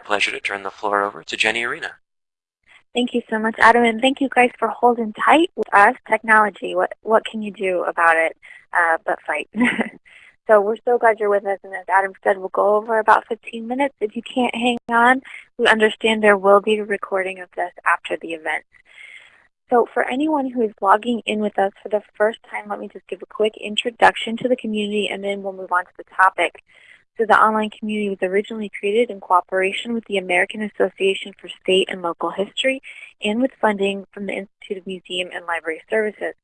pleasure to turn the floor over to Jenny Arena. Thank you so much, Adam, and thank you guys for holding tight with us. Technology, what, what can you do about it uh, but fight? so we're so glad you're with us, and as Adam said, we'll go over about 15 minutes. If you can't hang on, we understand there will be a recording of this after the event. So for anyone who is logging in with us for the first time, let me just give a quick introduction to the community, and then we'll move on to the topic. So the online community was originally created in cooperation with the American Association for State and Local History and with funding from the Institute of Museum and Library Services.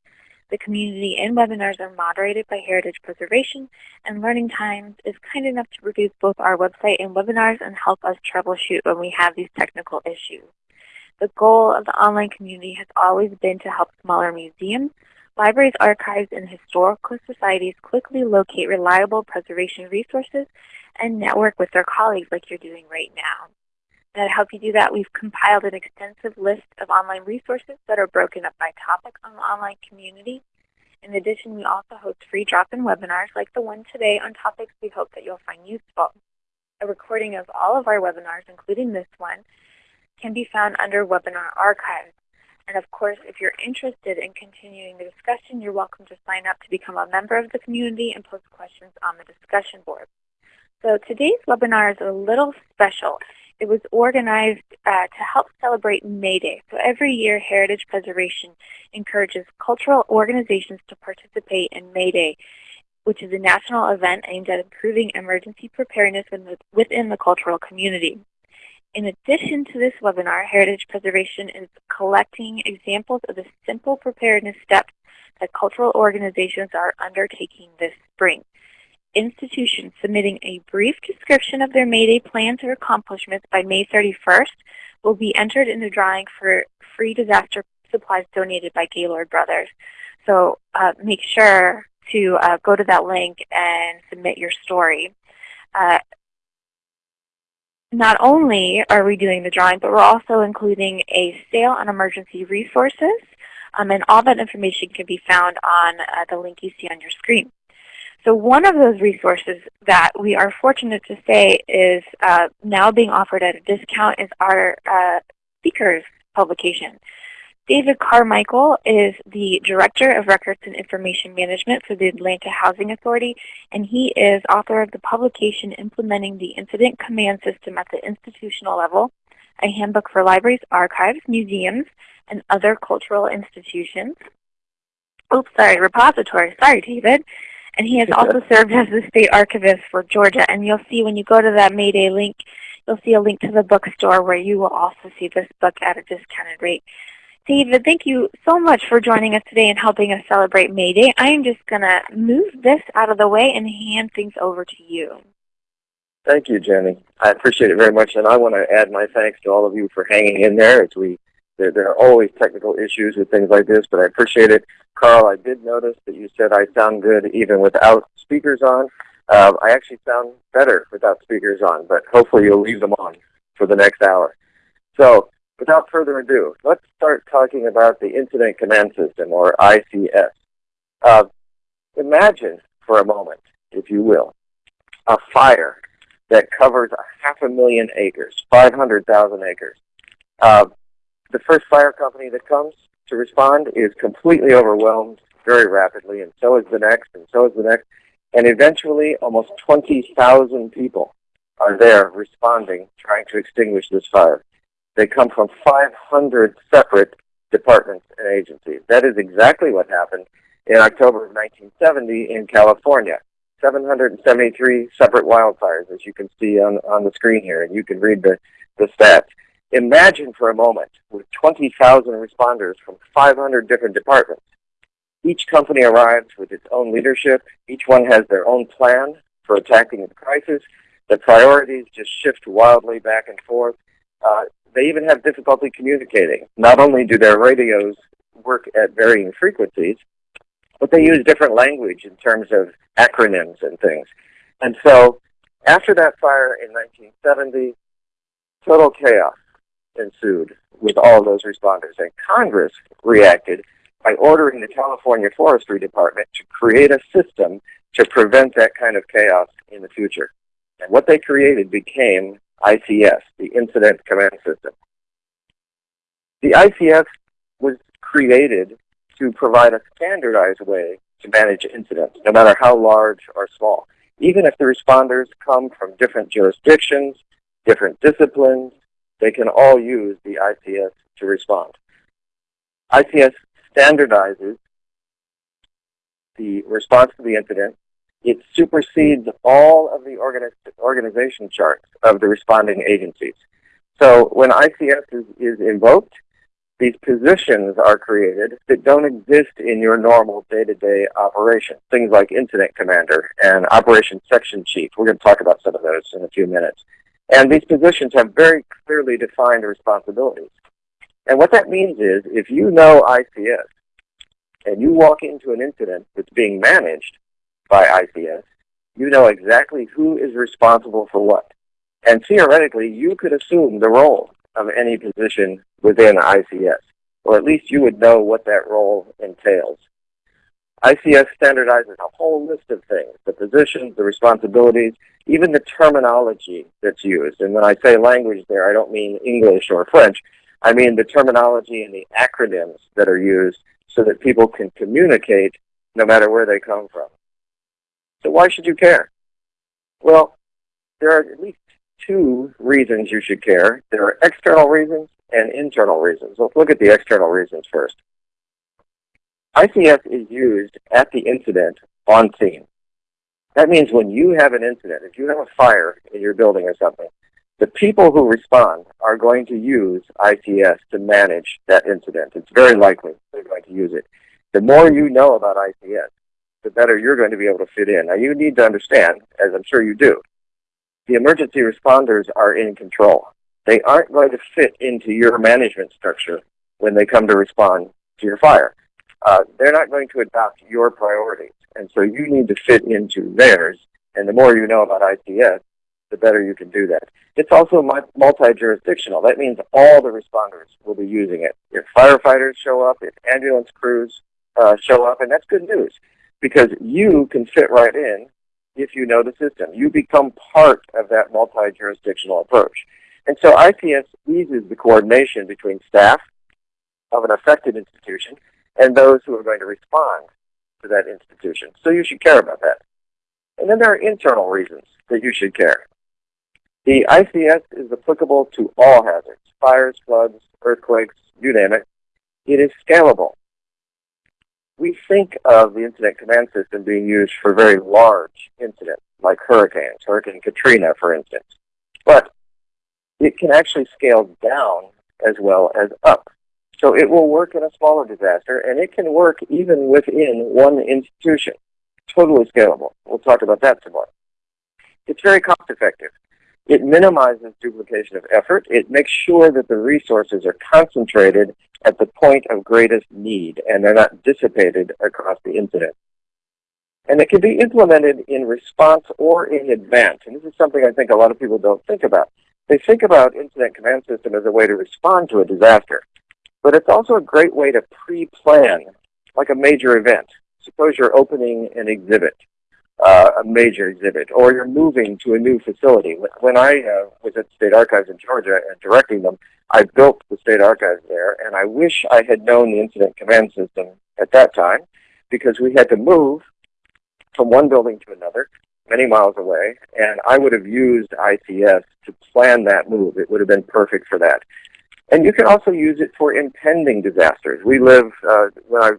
The community and webinars are moderated by Heritage Preservation, and Learning Times is kind enough to produce both our website and webinars and help us troubleshoot when we have these technical issues. The goal of the online community has always been to help smaller museums, Libraries, archives, and historical societies quickly locate reliable preservation resources and network with their colleagues like you're doing right now. To help you do that, we've compiled an extensive list of online resources that are broken up by topic on the online community. In addition, we also host free drop-in webinars like the one today on topics we hope that you'll find useful. A recording of all of our webinars, including this one, can be found under Webinar Archives. And of course, if you're interested in continuing the discussion, you're welcome to sign up to become a member of the community and post questions on the discussion board. So today's webinar is a little special. It was organized uh, to help celebrate May Day. So every year, Heritage Preservation encourages cultural organizations to participate in May Day, which is a national event aimed at improving emergency preparedness within the cultural community. In addition to this webinar, Heritage Preservation is collecting examples of the simple preparedness steps that cultural organizations are undertaking this spring. Institutions submitting a brief description of their May Day plans or accomplishments by May 31st will be entered in the drawing for free disaster supplies donated by Gaylord Brothers. So uh, make sure to uh, go to that link and submit your story. Uh, not only are we doing the drawing, but we're also including a sale on emergency resources. Um, and all that information can be found on uh, the link you see on your screen. So one of those resources that we are fortunate to say is uh, now being offered at a discount is our uh, speakers publication. David Carmichael is the Director of Records and Information Management for the Atlanta Housing Authority, and he is author of the publication Implementing the Incident Command System at the Institutional Level, a handbook for libraries, archives, museums, and other cultural institutions. Oops, sorry, repository. Sorry, David. And he has also served as the state archivist for Georgia. And you'll see when you go to that Mayday link, you'll see a link to the bookstore where you will also see this book at a discounted rate. David, thank you so much for joining us today and helping us celebrate May Day. I am just going to move this out of the way and hand things over to you. Thank you, Jenny. I appreciate it very much, and I want to add my thanks to all of you for hanging in there as we there, there are always technical issues with things like this, but I appreciate it. Carl, I did notice that you said I sound good even without speakers on. Uh, I actually sound better without speakers on, but hopefully you'll leave them on for the next hour. So without further ado, let's start talking about the Incident Command System, or ICS. Uh, imagine for a moment, if you will, a fire that covers a half a million acres, 500,000 acres. Uh, the first fire company that comes to respond is completely overwhelmed very rapidly, and so is the next, and so is the next. And eventually, almost 20,000 people are there responding, trying to extinguish this fire. They come from 500 separate departments and agencies. That is exactly what happened in October of 1970 in California. 773 separate wildfires, as you can see on, on the screen here, and you can read the, the stats. Imagine for a moment with 20,000 responders from 500 different departments. Each company arrives with its own leadership. Each one has their own plan for attacking the crisis. The priorities just shift wildly back and forth. Uh, they even have difficulty communicating. Not only do their radios work at varying frequencies, but they use different language in terms of acronyms and things. And so after that fire in 1970, total chaos ensued with all those responders. And Congress reacted by ordering the California Forestry Department to create a system to prevent that kind of chaos in the future. And what they created became ICS, the Incident Command System. The ICS was created to provide a standardized way to manage incidents, no matter how large or small. Even if the responders come from different jurisdictions, different disciplines, they can all use the ICS to respond. ICS standardizes the response to the incident. It supersedes all of the organi organization charts of the responding agencies. So when ICS is, is invoked, these positions are created that don't exist in your normal day-to-day -day operation. Things like incident commander and operation section chief. We're going to talk about some of those in a few minutes. And these positions have very clearly defined responsibilities. And what that means is if you know ICS and you walk into an incident that's being managed by ICS, you know exactly who is responsible for what. And theoretically, you could assume the role of any position within ICS, or at least you would know what that role entails. ICS standardizes a whole list of things, the positions, the responsibilities, even the terminology that's used. And when I say language there, I don't mean English or French. I mean the terminology and the acronyms that are used so that people can communicate no matter where they come from. So why should you care? Well, there are at least two reasons you should care. There are external reasons and internal reasons. Let's look at the external reasons first. ICS is used at the incident on scene. That means when you have an incident, if you have a fire in your building or something, the people who respond are going to use ICS to manage that incident. It's very likely they're going to use it. The more you know about ICS, the better you're going to be able to fit in. Now you need to understand, as I'm sure you do, the emergency responders are in control. They aren't going to fit into your management structure when they come to respond to your fire. Uh, they're not going to adopt your priorities. And so you need to fit into theirs. And the more you know about ICS, the better you can do that. It's also multi-jurisdictional. That means all the responders will be using it. If firefighters show up, if ambulance crews uh, show up, and that's good news because you can fit right in if you know the system. You become part of that multi-jurisdictional approach. And so ICS eases the coordination between staff of an affected institution and those who are going to respond to that institution. So you should care about that. And then there are internal reasons that you should care. The ICS is applicable to all hazards, fires, floods, earthquakes, you name it. It is scalable we think of the incident command system being used for very large incidents, like hurricanes, Hurricane Katrina, for instance. But it can actually scale down as well as up. So it will work in a smaller disaster, and it can work even within one institution. Totally scalable. We'll talk about that tomorrow. It's very cost effective. It minimizes duplication of effort. It makes sure that the resources are concentrated at the point of greatest need and they're not dissipated across the incident. And it can be implemented in response or in advance. And this is something I think a lot of people don't think about. They think about Incident Command System as a way to respond to a disaster. But it's also a great way to pre-plan, like a major event. Suppose you're opening an exhibit uh, a major exhibit, or you're moving to a new facility. When I uh, was at the State Archives in Georgia and directing them, I built the State Archives there, and I wish I had known the incident command system at that time, because we had to move from one building to another, many miles away, and I would have used ICS to plan that move. It would have been perfect for that. And you can also use it for impending disasters. We live, uh, when I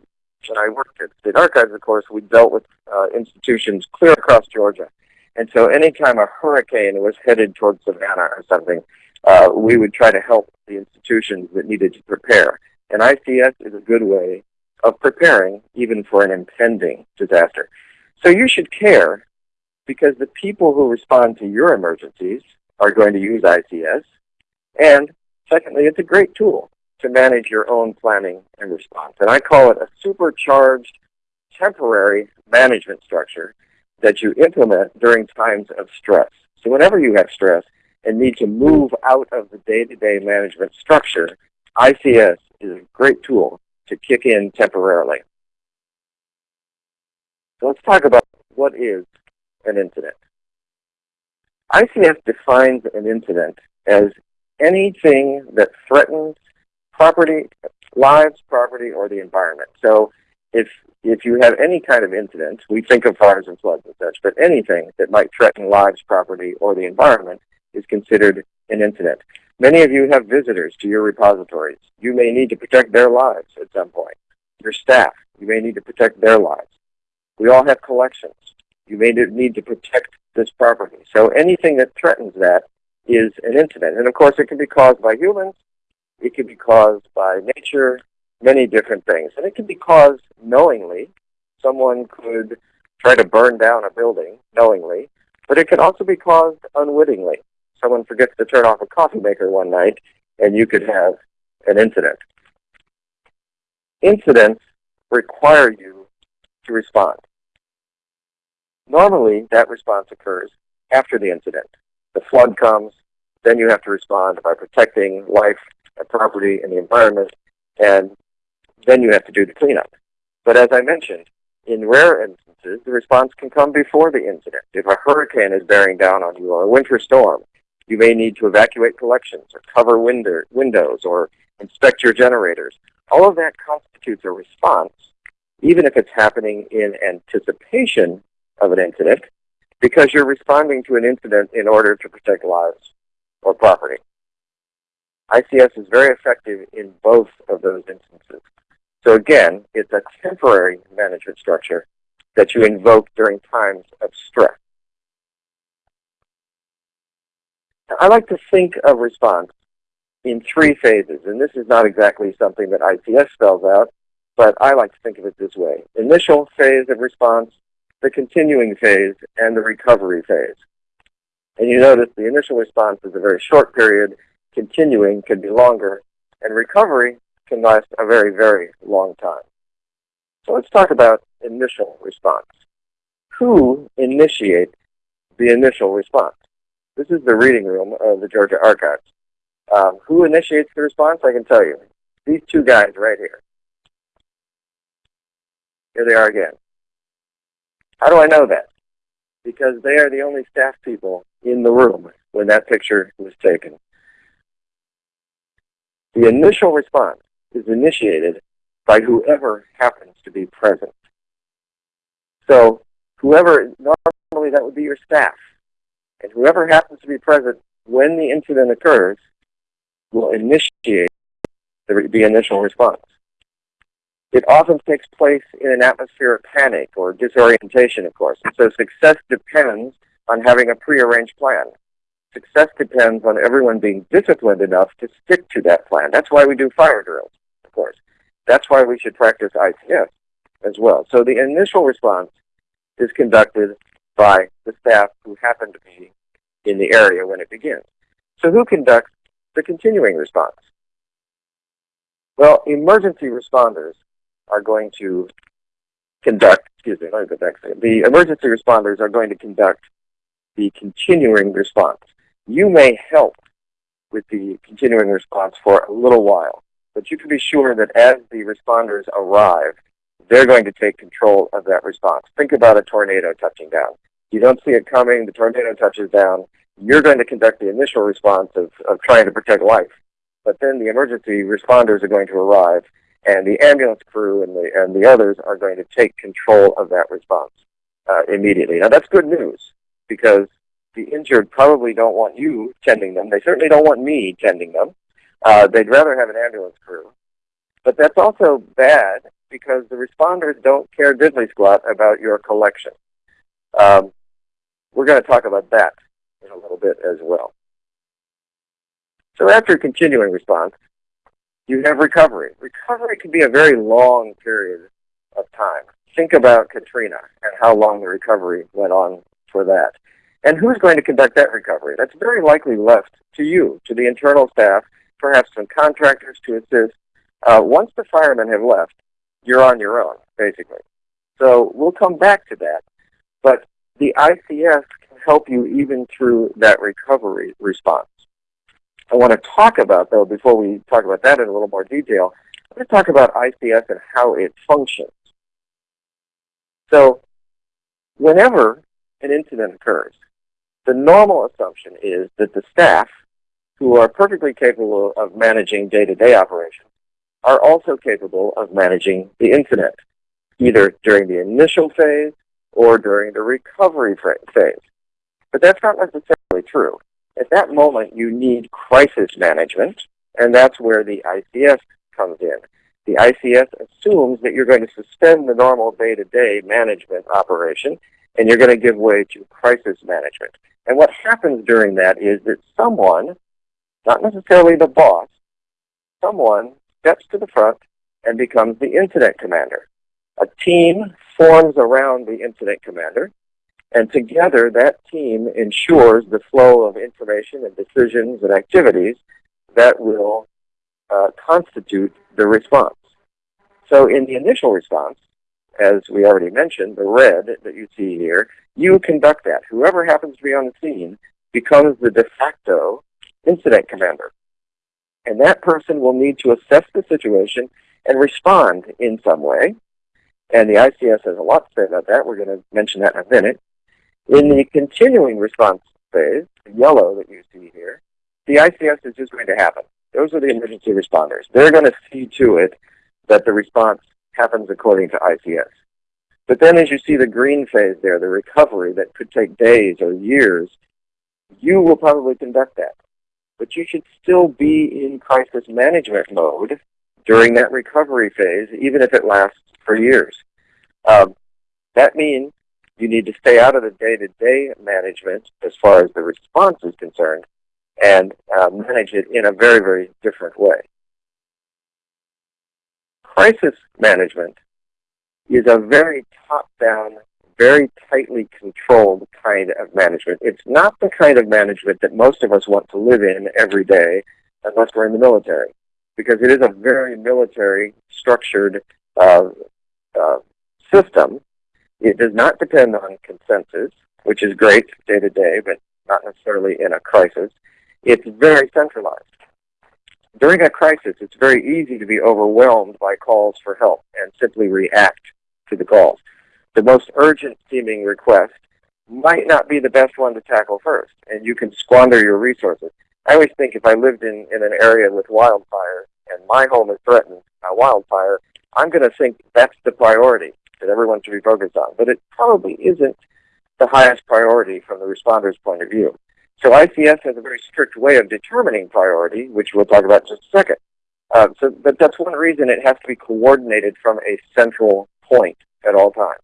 when I worked at State Archives, of course, we dealt with uh, institutions clear across Georgia. And so anytime a hurricane was headed towards Savannah or something, uh, we would try to help the institutions that needed to prepare. And ICS is a good way of preparing even for an impending disaster. So you should care because the people who respond to your emergencies are going to use ICS. And secondly, it's a great tool to manage your own planning and response. And I call it a supercharged temporary management structure that you implement during times of stress. So whenever you have stress and need to move out of the day-to-day -day management structure, ICS is a great tool to kick in temporarily. So let's talk about what is an incident. ICS defines an incident as anything that threatens property, lives, property, or the environment. So if if you have any kind of incident, we think of fires and floods and such, but anything that might threaten lives, property, or the environment is considered an incident. Many of you have visitors to your repositories. You may need to protect their lives at some point. Your staff, you may need to protect their lives. We all have collections. You may need to protect this property. So anything that threatens that is an incident. And of course, it can be caused by humans. It can be caused by nature, many different things. And it can be caused knowingly. Someone could try to burn down a building knowingly, but it can also be caused unwittingly. Someone forgets to turn off a coffee maker one night, and you could have an incident. Incidents require you to respond. Normally, that response occurs after the incident. The flood comes, then you have to respond by protecting life and property and the environment, and then you have to do the cleanup. But as I mentioned, in rare instances, the response can come before the incident. If a hurricane is bearing down on you or a winter storm, you may need to evacuate collections or cover window, windows or inspect your generators. All of that constitutes a response, even if it's happening in anticipation of an incident, because you're responding to an incident in order to protect lives or property. ICS is very effective in both of those instances. So again, it's a temporary management structure that you invoke during times of stress. I like to think of response in three phases, and this is not exactly something that ICS spells out, but I like to think of it this way. Initial phase of response, the continuing phase, and the recovery phase. And you notice the initial response is a very short period, continuing can be longer, and recovery can last a very, very long time. So let's talk about initial response. Who initiates the initial response? This is the reading room of the Georgia Archives. Um, who initiates the response? I can tell you. These two guys right here. Here they are again. How do I know that? Because they are the only staff people in the room when that picture was taken. The initial response is initiated by whoever happens to be present. So whoever, normally that would be your staff. And whoever happens to be present when the incident occurs will initiate the, the initial response. It often takes place in an atmosphere of panic or disorientation, of course. And so success depends on having a prearranged plan. Success depends on everyone being disciplined enough to stick to that plan. That's why we do fire drills, of course. That's why we should practice ICS as well. So the initial response is conducted by the staff who happen to be in the area when it begins. So who conducts the continuing response? Well, emergency responders are going to conduct, excuse me, let me go back The emergency responders are going to conduct the continuing response. You may help with the continuing response for a little while, but you can be sure that as the responders arrive, they're going to take control of that response. Think about a tornado touching down. You don't see it coming, the tornado touches down, you're going to conduct the initial response of, of trying to protect life. But then the emergency responders are going to arrive, and the ambulance crew and the, and the others are going to take control of that response uh, immediately. Now that's good news, because the injured probably don't want you tending them. They certainly don't want me tending them. Uh, they'd rather have an ambulance crew. But that's also bad because the responders don't care diddly squat about your collection. Um, we're going to talk about that in a little bit as well. So after continuing response, you have recovery. Recovery can be a very long period of time. Think about Katrina and how long the recovery went on for that. And who's going to conduct that recovery? That's very likely left to you, to the internal staff, perhaps some contractors to assist. Uh, once the firemen have left, you're on your own, basically. So we'll come back to that. But the ICS can help you even through that recovery response. I want to talk about, though, before we talk about that in a little more detail, I want to talk about ICS and how it functions. So whenever an incident occurs, The normal assumption is that the staff, who are perfectly capable of managing day-to-day operations, are also capable of managing the incident, either during the initial phase or during the recovery phase. But that's not necessarily true. At that moment, you need crisis management, and that's where the ICS comes in. The ICS assumes that you're going to suspend the normal day-to-day management operation, and you're going to give way to crisis management. And what happens during that is that someone, not necessarily the boss, someone steps to the front and becomes the incident commander. A team forms around the incident commander, and together that team ensures the flow of information and decisions and activities that will uh, constitute the response. So in the initial response, as we already mentioned, the red that you see here, you conduct that. Whoever happens to be on the scene becomes the de facto incident commander. And that person will need to assess the situation and respond in some way. And the ICS has a lot to say about that. We're going to mention that in a minute. In the continuing response phase, the yellow that you see here, the ICS is just going to happen. Those are the emergency responders. They're going to see to it that the response happens according to ICS. But then as you see the green phase there, the recovery that could take days or years, you will probably conduct that. But you should still be in crisis management mode during that recovery phase, even if it lasts for years. Um, that means you need to stay out of the day-to-day -day management as far as the response is concerned and uh, manage it in a very, very different way. Crisis management is a very top-down, very tightly controlled kind of management. It's not the kind of management that most of us want to live in every day unless we're in the military, because it is a very military structured uh, uh, system. It does not depend on consensus, which is great day to day, but not necessarily in a crisis. It's very centralized. During a crisis, it's very easy to be overwhelmed by calls for help and simply react to the calls. The most urgent seeming request might not be the best one to tackle first, and you can squander your resources. I always think if I lived in, in an area with wildfire and my home is threatened by wildfire, I'm going to think that's the priority that everyone should be focused on. But it probably isn't the highest priority from the responder's point of view. So ICS has a very strict way of determining priority, which we'll talk about in just a second. Uh, so, but that's one reason it has to be coordinated from a central point at all times.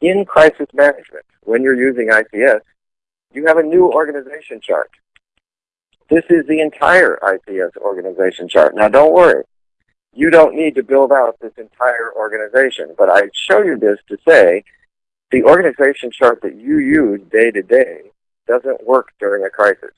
In crisis management, when you're using ICS, you have a new organization chart. This is the entire ICS organization chart. Now don't worry, you don't need to build out this entire organization, but I show you this to say the organization chart that you use day to day doesn't work during a crisis.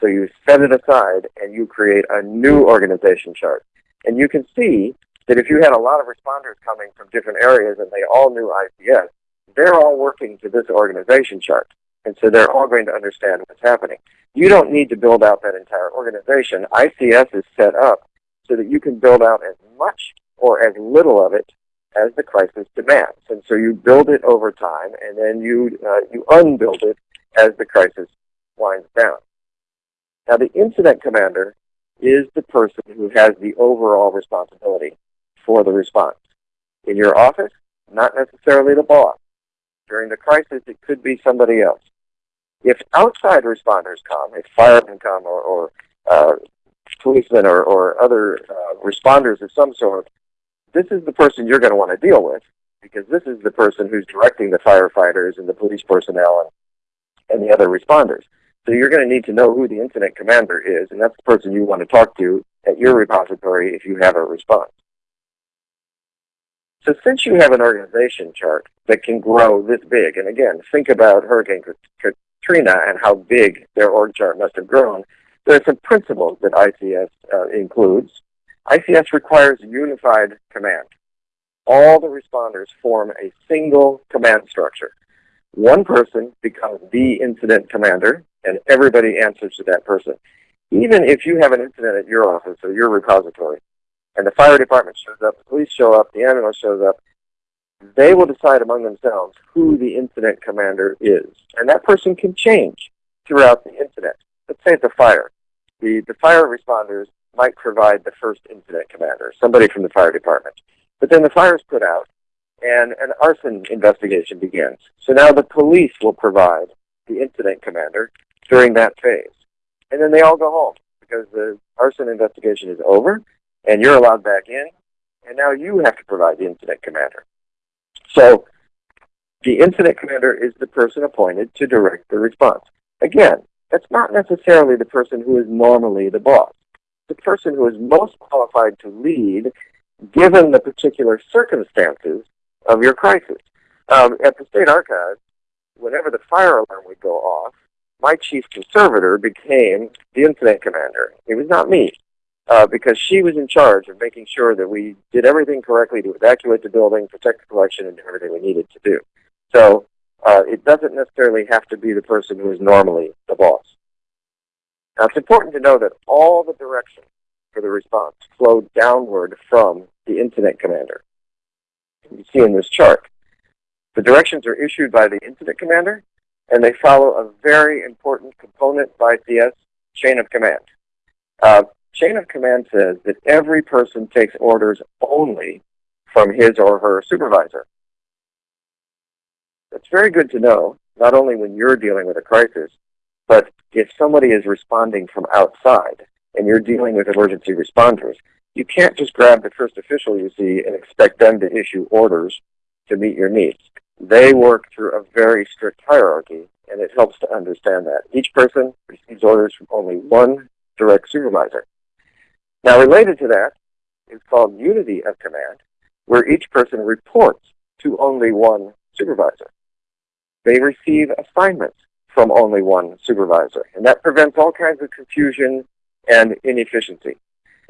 So you set it aside and you create a new organization chart. And you can see that if you had a lot of responders coming from different areas and they all knew ICS, they're all working to this organization chart. And so they're all going to understand what's happening. You don't need to build out that entire organization. ICS is set up so that you can build out as much or as little of it as the crisis demands. And so you build it over time, and then you, uh, you unbuild it as the crisis winds down. Now the incident commander is the person who has the overall responsibility for the response. In your office, not necessarily the boss. During the crisis, it could be somebody else. If outside responders come, if firemen come or, or uh, policemen or, or other uh, responders of some sort, this is the person you're going to want to deal with because this is the person who's directing the firefighters and the police personnel and, the other responders. So you're going to need to know who the incident commander is, and that's the person you want to talk to at your repository if you have a response. So since you have an organization chart that can grow this big, and again, think about Hurricane Katrina and how big their org chart must have grown, there are some principles that ICS uh, includes. ICS requires unified command. All the responders form a single command structure. One person becomes the incident commander, and everybody answers to that person. Even if you have an incident at your office or your repository, and the fire department shows up, the police show up, the ambulance shows up, they will decide among themselves who the incident commander is. And that person can change throughout the incident. Let's say it's a fire. The, the fire responders might provide the first incident commander, somebody from the fire department. But then the fire is put out and an arson investigation begins. So now the police will provide the incident commander during that phase. And then they all go home because the arson investigation is over and you're allowed back in and now you have to provide the incident commander. So the incident commander is the person appointed to direct the response. Again, that's not necessarily the person who is normally the boss. The person who is most qualified to lead given the particular circumstances of your crisis. Um, at the State Archives, whenever the fire alarm would go off, my chief conservator became the incident commander. It was not me uh, because she was in charge of making sure that we did everything correctly to evacuate the building, protect the collection, and do everything we needed to do. So uh, it doesn't necessarily have to be the person who is normally the boss. Now it's important to know that all the directions for the response flow downward from the incident commander. You see in this chart. The directions are issued by the incident commander, and they follow a very important component by CS chain of command. Uh, Chain of command says that every person takes orders only from his or her supervisor. That's very good to know, not only when you're dealing with a crisis, but if somebody is responding from outside and you're dealing with emergency responders, you can't just grab the first official you see and expect them to issue orders to meet your needs. They work through a very strict hierarchy, and it helps to understand that. Each person receives orders from only one direct supervisor. Now related to that is called unity of command, where each person reports to only one supervisor. They receive assignments from only one supervisor, and that prevents all kinds of confusion and inefficiency.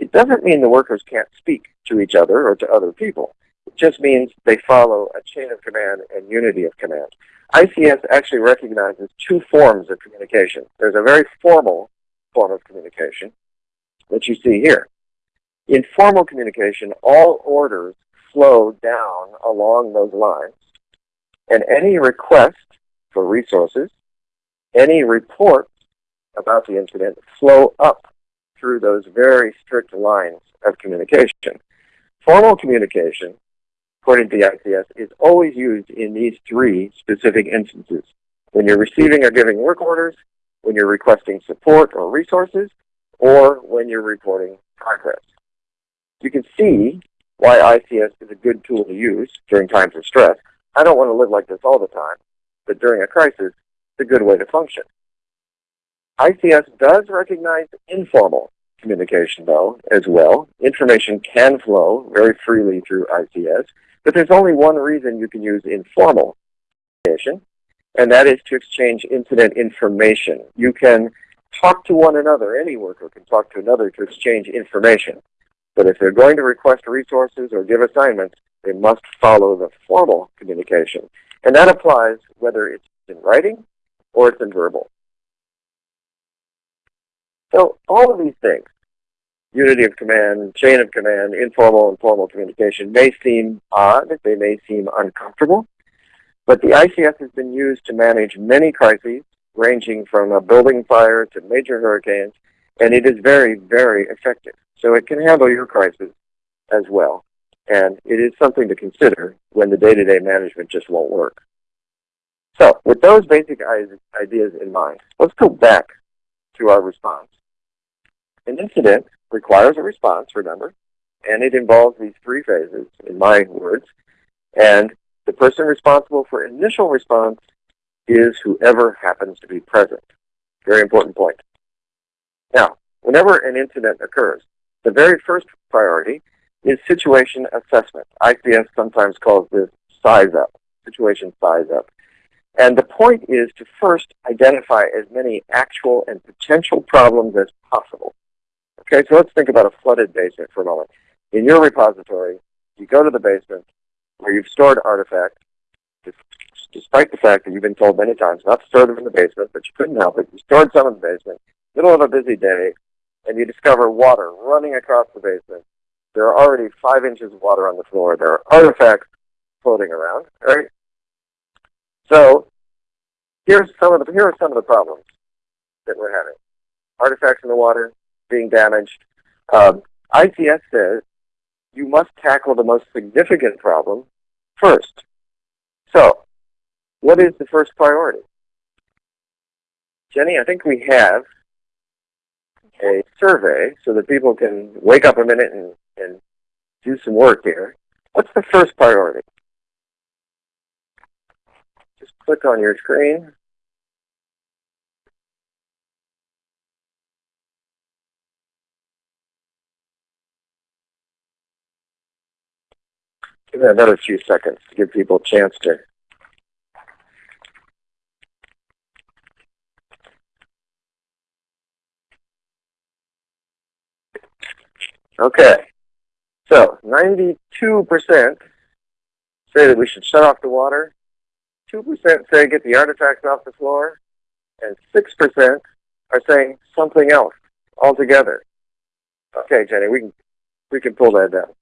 It doesn't mean the workers can't speak to each other or to other people. It just means they follow a chain of command and unity of command. ICS actually recognizes two forms of communication. There's a very formal form of communication, that you see here. In formal communication, all orders flow down along those lines, and any request for resources, any reports about the incident flow up through those very strict lines of communication. Formal communication, according to the ICS, is always used in these three specific instances. When you're receiving or giving work orders, when you're requesting support or resources, or when you're reporting progress. You can see why ICS is a good tool to use during times of stress. I don't want to live like this all the time, but during a crisis, it's a good way to function. ICS does recognize informal communication, though, as well. Information can flow very freely through ICS, but there's only one reason you can use informal communication, and that is to exchange incident information. You can talk to one another. Any worker can talk to another to exchange information. But if they're going to request resources or give assignments, they must follow the formal communication. And that applies whether it's in writing or it's in verbal. So all of these things, unity of command, chain of command, informal and formal communication, may seem odd, they may seem uncomfortable, but the ICS has been used to manage many crises ranging from a building fire to major hurricanes, and it is very, very effective. So it can handle your crisis as well. And it is something to consider when the day-to-day -day management just won't work. So with those basic ideas in mind, let's go back to our response. An incident requires a response, remember, and it involves these three phases, in my words. And the person responsible for initial response is whoever happens to be present. Very important point. Now, whenever an incident occurs, the very first priority is situation assessment. ICS sometimes calls this size up, situation size up. And the point is to first identify as many actual and potential problems as possible. Okay, so let's think about a flooded basement for a moment. In your repository, you go to the basement where you've stored artifacts, despite the fact that you've been told many times not to store them in the basement, but you couldn't help it. You stored some in the basement, middle of a busy day, and you discover water running across the basement. There are already five inches of water on the floor. There are artifacts floating around, right? So here's some of the here are some of the problems that we're having. Artifacts in the water, being damaged. Um, ICS says you must tackle the most significant problem first. So, what is the first priority? Jenny, I think we have a survey so that people can wake up a minute and, and do some work here. What's the first priority? Just click on your screen. Give it another few seconds to give people a chance to Okay. So 92% say that we should shut off the water. 2% say get the artifacts off the floor. And 6% are saying something else altogether. Okay, Jenny, we can, we can pull that down.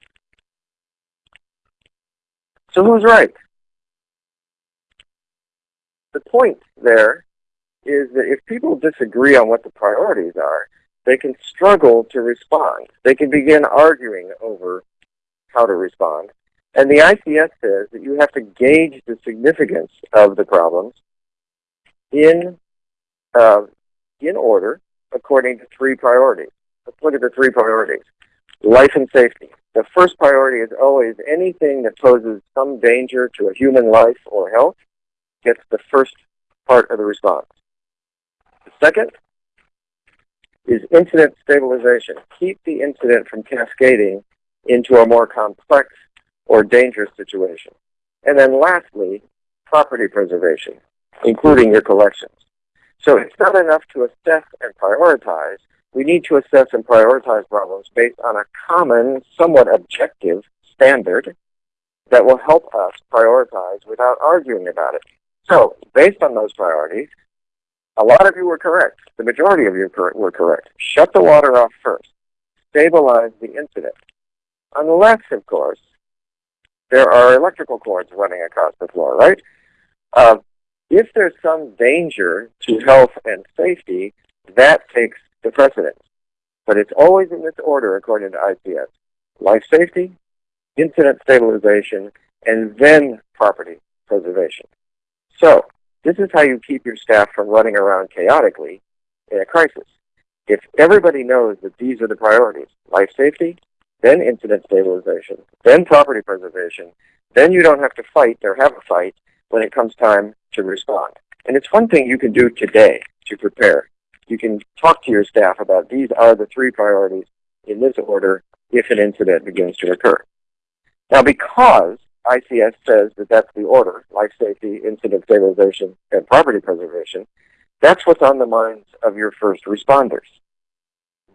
So who's right? The point there is that if people disagree on what the priorities are, they can struggle to respond. They can begin arguing over how to respond. And the ICS says that you have to gauge the significance of the problems in, uh, in order according to three priorities. Let's look at the three priorities. Life and safety. The first priority is always anything that poses some danger to a human life or health gets the first part of the response. The second is incident stabilization. Keep the incident from cascading into a more complex or dangerous situation. And then lastly, property preservation, including your collections. So it's not enough to assess and prioritize. We need to assess and prioritize problems based on a common, somewhat objective standard that will help us prioritize without arguing about it. So based on those priorities, a lot of you were correct. The majority of you were correct. Shut the water off first. Stabilize the incident. Unless, of course, there are electrical cords running across the floor, right? Uh, if there's some danger to health and safety, that takes the precedence. But it's always in this order according to ICS. Life safety, incident stabilization, and then property preservation. So, this is how you keep your staff from running around chaotically in a crisis. If everybody knows that these are the priorities, life safety, then incident stabilization, then property preservation, then you don't have to fight or have a fight when it comes time to respond. And it's one thing you can do today to prepare. You can talk to your staff about these are the three priorities in this order if an incident begins to occur. Now because ICS says that that's the order, life safety, incident stabilization, and property preservation, that's what's on the minds of your first responders.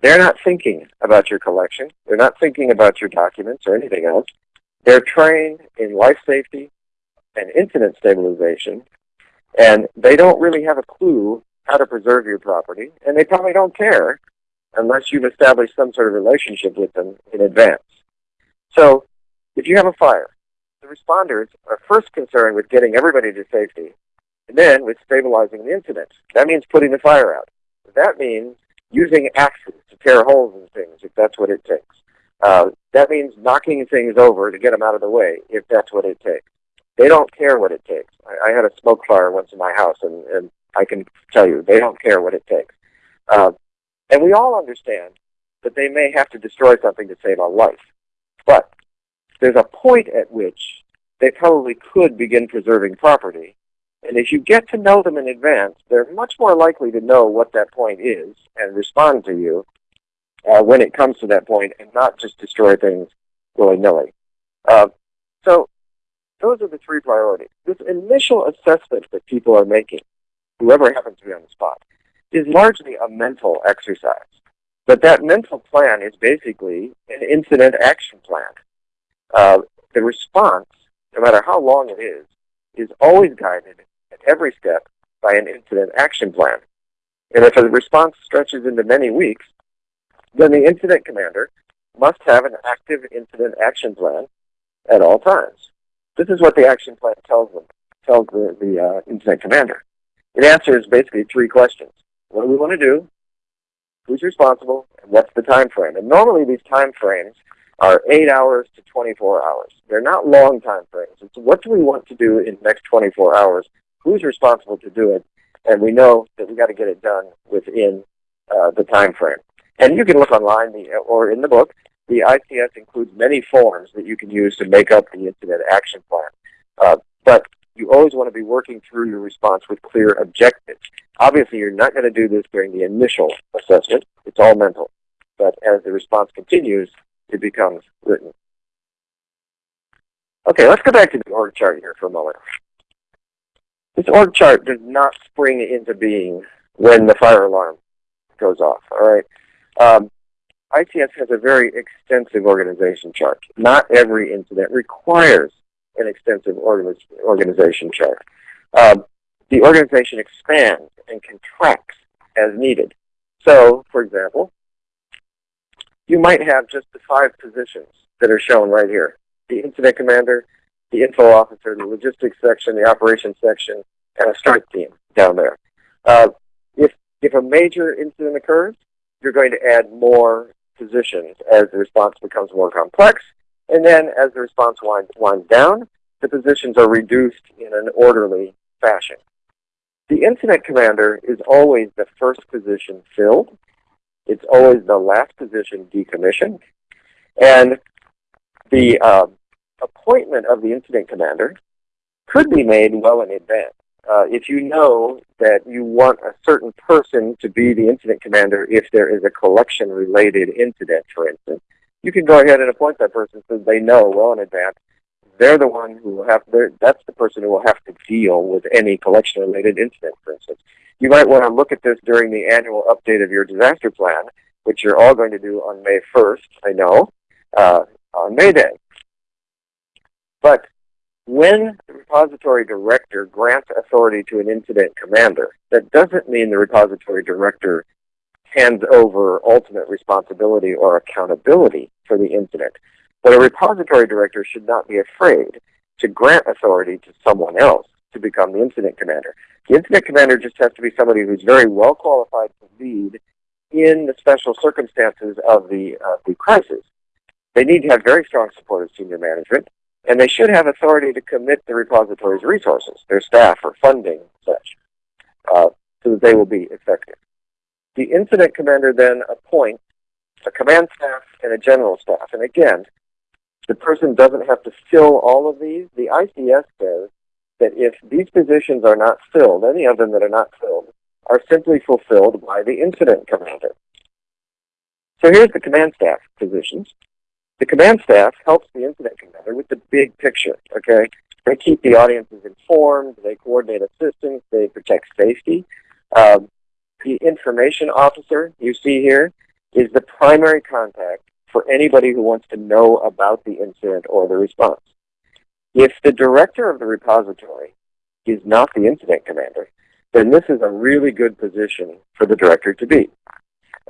They're not thinking about your collection. They're not thinking about your documents or anything else. They're trained in life safety and incident stabilization, and they don't really have a clue how to preserve your property, and they probably don't care unless you've established some sort of relationship with them in advance. So if you have a fire, the responders are first concerned with getting everybody to safety, and then with stabilizing the incident. That means putting the fire out. That means using axes to tear holes in things, if that's what it takes. Uh, that means knocking things over to get them out of the way, if that's what it takes. They don't care what it takes. I, I had a smoke fire once in my house, and, and I can tell you, they don't care what it takes. Uh, and we all understand that they may have to destroy something to save a life. But there's a point at which they probably could begin preserving property. And if you get to know them in advance, they're much more likely to know what that point is and respond to you uh, when it comes to that point and not just destroy things willy-nilly. Uh, so those are the three priorities. This initial assessment that people are making, whoever happens to be on the spot, is largely a mental exercise. But that mental plan is basically an incident action plan. Uh, the response, no matter how long it is, is always guided at every step by an incident action plan. And if a response stretches into many weeks, then the incident commander must have an active incident action plan at all times. This is what the action plan tells them, tells the, the uh, incident commander. It answers basically three questions. What do we want to do? Who's responsible? And what's the time frame? And normally these time frames are 8 hours to 24 hours. They're not long time frames. It's what do we want to do in the next 24 hours? Who's responsible to do it? And we know that we got to get it done within uh, the time frame. And you can look online or in the book. The ICS includes many forms that you can use to make up the incident action plan. Uh, but you always want to be working through your response with clear objectives. Obviously, you're not going to do this during the initial assessment. It's all mental. But as the response continues, it becomes written. Okay, let's go back to the org chart here for a moment. This org chart does not spring into being when the fire alarm goes off, all right? Um, has a very extensive organization chart. Not every incident requires an extensive organiz organization chart. Um, the organization expands and contracts as needed. So, for example, you might have just the five positions that are shown right here. The incident commander, the info officer, the logistics section, the operations section, and a strike team down there. Uh, if, if a major incident occurs, you're going to add more positions as the response becomes more complex. And then as the response winds, down, the positions are reduced in an orderly fashion. The incident commander is always the first position filled. It's always the last position decommissioned. And the uh, appointment of the incident commander could be made well in advance. Uh, if you know that you want a certain person to be the incident commander if there is a collection-related incident, for instance, you can go ahead and appoint that person so they know well in advance they're the one who will have, that's the person who will have to deal with any collection-related incident, for instance. You might want to look at this during the annual update of your disaster plan, which you're all going to do on May 1st, I know, uh, on May Day. But when the repository director grants authority to an incident commander, that doesn't mean the repository director hands over ultimate responsibility or accountability for the incident. But a repository director should not be afraid to grant authority to someone else to become the incident commander. The incident commander just has to be somebody who's very well qualified to lead in the special circumstances of the, uh, the crisis. They need to have very strong support of senior management, and they should have authority to commit the repository's resources, their staff or funding such, uh, so that they will be effective. The incident commander then appoints a command staff and a general staff. And again, the person doesn't have to fill all of these. The ICS says that if these positions are not filled, any of them that are not filled, are simply fulfilled by the incident commander. So here's the command staff positions. The command staff helps the incident commander with the big picture, okay? They keep the audiences informed, they coordinate assistance, they protect safety. Um, the information officer you see here is the primary contact for anybody who wants to know about the incident or the response. If the director of the repository is not the incident commander, then this is a really good position for the director to be.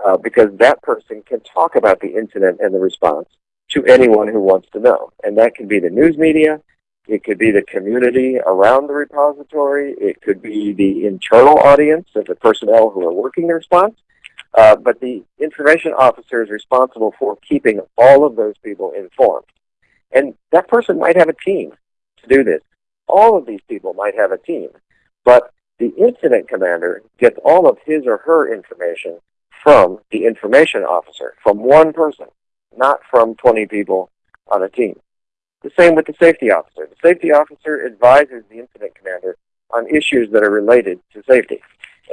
Uh, because that person can talk about the incident and the response to anyone who wants to know. And that can be the news media, it could be the community around the repository, it could be the internal audience of the personnel who are working the response, uh, but the information officer is responsible for keeping all of those people informed. And that person might have a team to do this. All of these people might have a team. But the incident commander gets all of his or her information from the information officer, from one person, not from 20 people on a team. The same with the safety officer. The safety officer advises the incident commander on issues that are related to safety.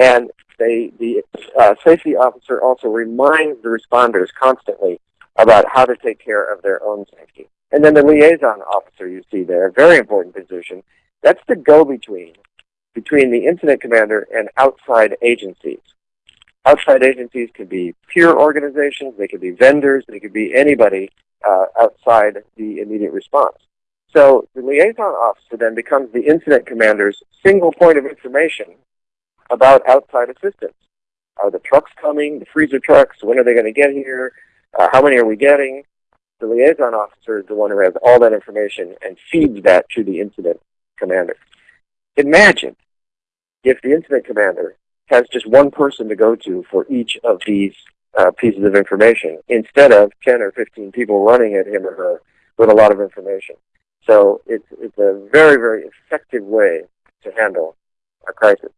And they, the uh, safety officer also reminds the responders constantly about how to take care of their own safety. And then the liaison officer you see there, a very important position, that's the go-between between the incident commander and outside agencies. Outside agencies could be peer organizations, they could be vendors, they could be anybody uh, outside the immediate response. So the liaison officer then becomes the incident commander's single point of information about outside assistance. Are the trucks coming, the freezer trucks? When are they going to get here? Uh, how many are we getting? the liaison officer is the one who has all that information and feeds that to the incident commander. Imagine if the incident commander has just one person to go to for each of these uh, pieces of information instead of 10 or 15 people running at him or her with a lot of information. So it's, it's a very, very effective way to handle a crisis.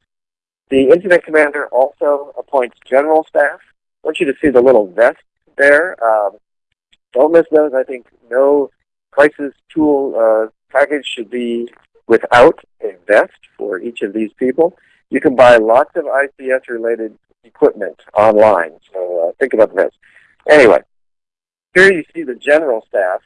The incident commander also appoints general staff. I want you to see the little vest there. Um, don't miss those. I think no crisis tool uh, package should be without a vest for each of these people. You can buy lots of ICS-related equipment online, so uh, think about vest. Anyway, here you see the general staff.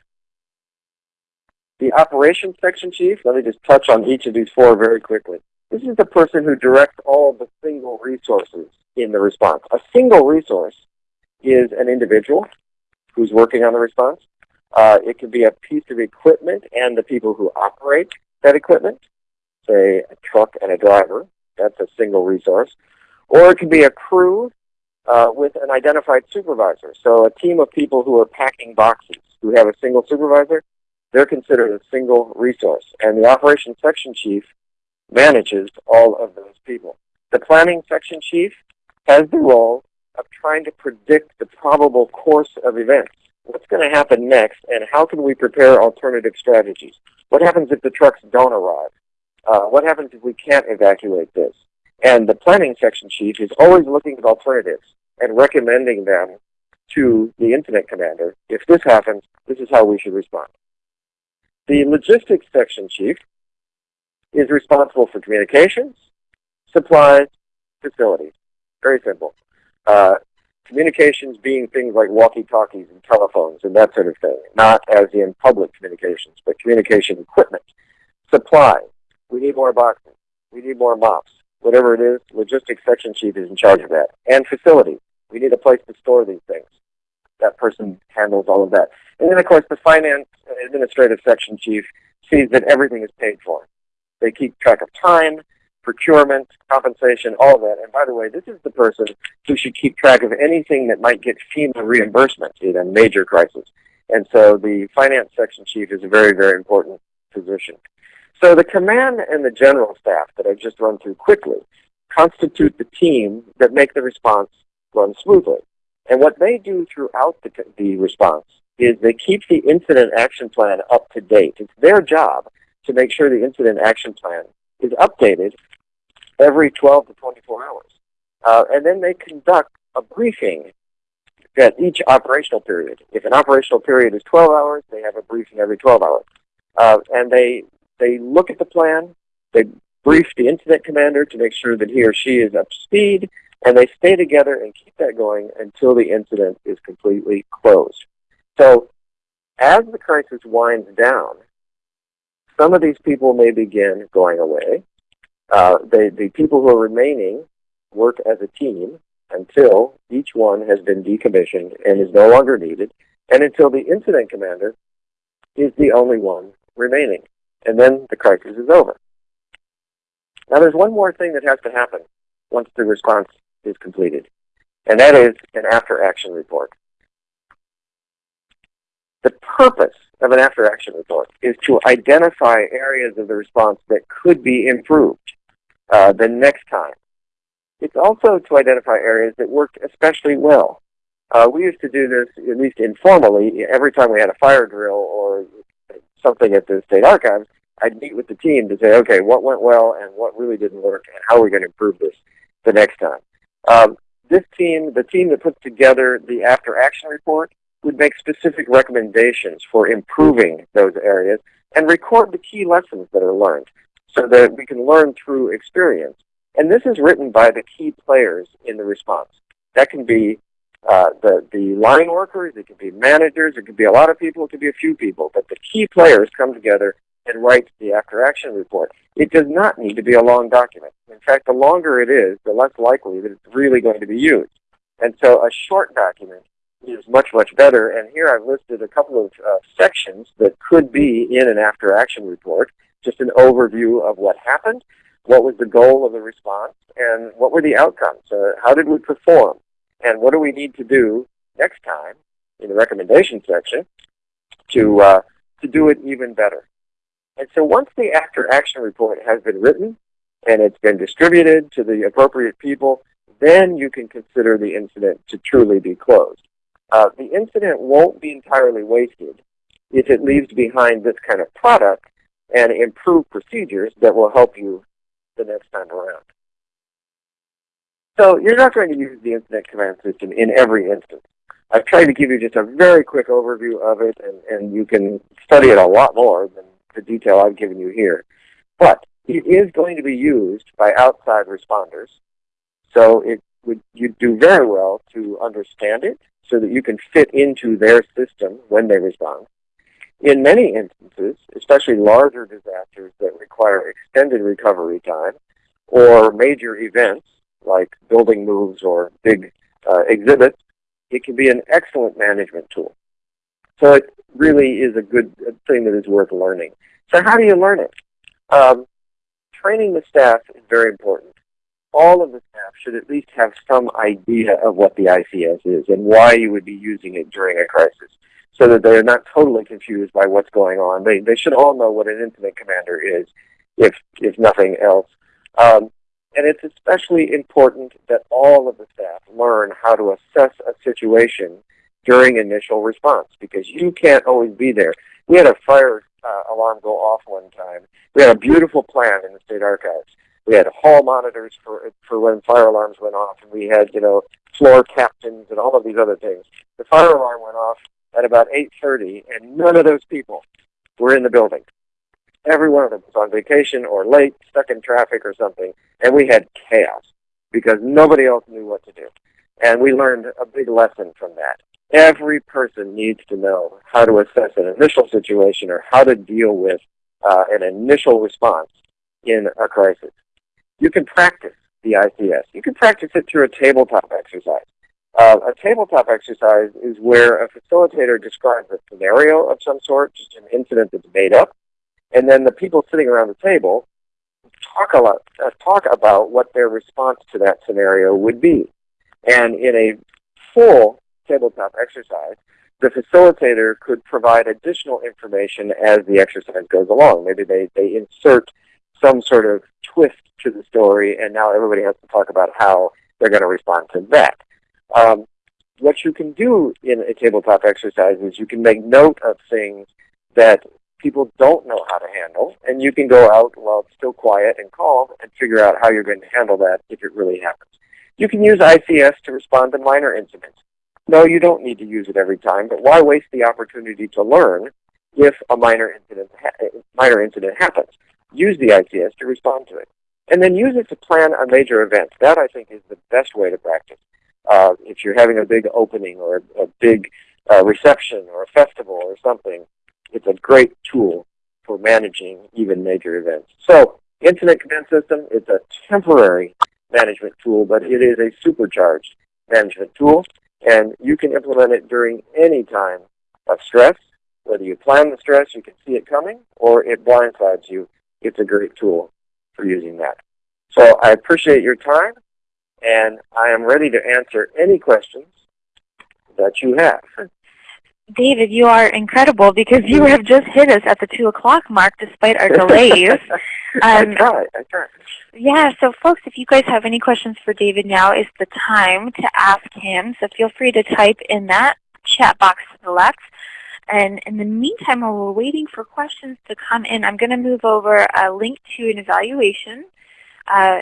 The operations section chief, let me just touch on each of these four very quickly. This is the person who directs all of the single resources in the response. A single resource is an individual who's working on the response. Uh, it could be a piece of equipment and the people who operate that equipment, say a truck and a driver. That's a single resource. Or it could be a crew uh, with an identified supervisor. So a team of people who are packing boxes who have a single supervisor, they're considered a single resource. And the operations section chief manages all of those people. The planning section chief has the role of trying to predict the probable course of events. What's going to happen next, and how can we prepare alternative strategies? What happens if the trucks don't arrive? Uh, what happens if we can't evacuate this? And the planning section chief is always looking at alternatives and recommending them to the incident commander. If this happens, this is how we should respond. The logistics section chief is responsible for communications, supplies, facilities. Very simple. Uh, communications being things like walkie-talkies and telephones and that sort of thing, not as in public communications, but communication equipment. Supply. We need more boxes. We need more mops. Whatever it is, logistics section chief is in charge of that. And facility. We need a place to store these things. That person hmm. handles all of that. And then, of course, the finance administrative section chief sees that everything is paid for. They keep track of time, procurement, compensation, all of that. And by the way, this is the person who should keep track of anything that might get FEMA reimbursement in a major crisis. And so the finance section chief is a very, very important position. So the command and the general staff that I've just run through quickly constitute the team that make the response run smoothly. And what they do throughout the, the response is they keep the incident action plan up to date. It's their job to make sure the incident action plan is updated every 12 to 24 hours. Uh, and then they conduct a briefing at each operational period. If an operational period is 12 hours, they have a briefing every 12 hours. Uh, and they, they look at the plan, they brief the incident commander to make sure that he or she is up to speed, and they stay together and keep that going until the incident is completely closed. So as the crisis winds down, some of these people may begin going away. Uh, they, the people who are remaining work as a team until each one has been decommissioned and is no longer needed, and until the incident commander is the only one remaining. And then the crisis is over. Now there's one more thing that has to happen once the response is completed, and that is an after-action report. The purpose of an after-action report is to identify areas of the response that could be improved uh, the next time. It's also to identify areas that worked especially well. Uh, we used to do this, at least informally, every time we had a fire drill or something at the state archives, I'd meet with the team to say, okay, what went well and what really didn't work, and how are we going to improve this the next time. Um, this team, the team that puts together the after-action report, would make specific recommendations for improving those areas and record the key lessons that are learned so that we can learn through experience. And this is written by the key players in the response. That can be uh, the, the line workers, it could be managers, it could be a lot of people, it could be a few people, but the key players come together and write the after-action report. It does not need to be a long document. In fact, the longer it is, the less likely that it's really going to be used. And so a short document is much, much better. And here I've listed a couple of uh, sections that could be in an after-action report just an overview of what happened, what was the goal of the response, and what were the outcomes. Uh, how did we perform? And what do we need to do next time in the recommendation section to uh, to do it even better. And so once the after action report has been written and it's been distributed to the appropriate people, then you can consider the incident to truly be closed. Uh, the incident won't be entirely wasted if it leaves behind this kind of product and improved procedures that will help you the next time around. So you're not going to use the incident command system in every instance. I've tried to give you just a very quick overview of it, and, and you can study it a lot more than the detail I've given you here. But it is going to be used by outside responders. So it would you do very well to understand it so that you can fit into their system when they respond. In many instances, especially larger disasters that require extended recovery time or major events like building moves or big uh, exhibits, it can be an excellent management tool. So it really is a good thing that is worth learning. So how do you learn it? Um, training the staff is very important. All of the staff should at least have some idea of what the ICS is and why you would be using it during a crisis so that they're not totally confused by what's going on. They, they should all know what an incident commander is, if, if nothing else. Um, and it's especially important that all of the staff learn how to assess a situation during initial response because you can't always be there. We had a fire uh, alarm go off one time. We had a beautiful plan in the state archives. We had hall monitors for for when fire alarms went off, and we had you know floor captains and all of these other things. The fire alarm went off at about 8.30, and none of those people were in the building. Every one of them was on vacation or late, stuck in traffic or something, and we had chaos because nobody else knew what to do. And we learned a big lesson from that. Every person needs to know how to assess an initial situation or how to deal with uh, an initial response in a crisis. You can practice the ICS. You can practice it through a tabletop exercise. Uh, a tabletop exercise is where a facilitator describes a scenario of some sort, just an incident that's made up, and then the people sitting around the table talk a lot, uh, talk about what their response to that scenario would be. And in a full tabletop exercise, the facilitator could provide additional information as the exercise goes along. Maybe they, they insert some sort of twist to the story, and now everybody has to talk about how they're going to respond to that. Um, what you can do in a tabletop exercise is you can make note of things that people don't know how to handle, and you can go out while it's still quiet and calm and figure out how you're going to handle that if it really happens. You can use ICS to respond to minor incidents. No, you don't need to use it every time, but why waste the opportunity to learn if a minor incident, minor incident happens? Use the ICS to respond to it. And then use it to plan a major event. That, I think, is the best way to practice. Uh, if you're having a big opening or a, a big uh, reception or a festival or something, it's a great tool for managing even major events. So Incident Command System is a temporary management tool, but it is a supercharged management tool, and you can implement it during any time of stress. Whether you plan the stress, you can see it coming, or it blindsides you. It's a great tool for using that. So I appreciate your time, and I am ready to answer any questions that you have. David, you are incredible because you have just hit us at the 2 o'clock mark despite our delays. I Um, tried. I tried. Yeah, so folks, if you guys have any questions for David, now is the time to ask him. So feel free to type in that chat box to the left. And in the meantime, while we're waiting for questions to come in, I'm going to move over a link to an evaluation. Uh,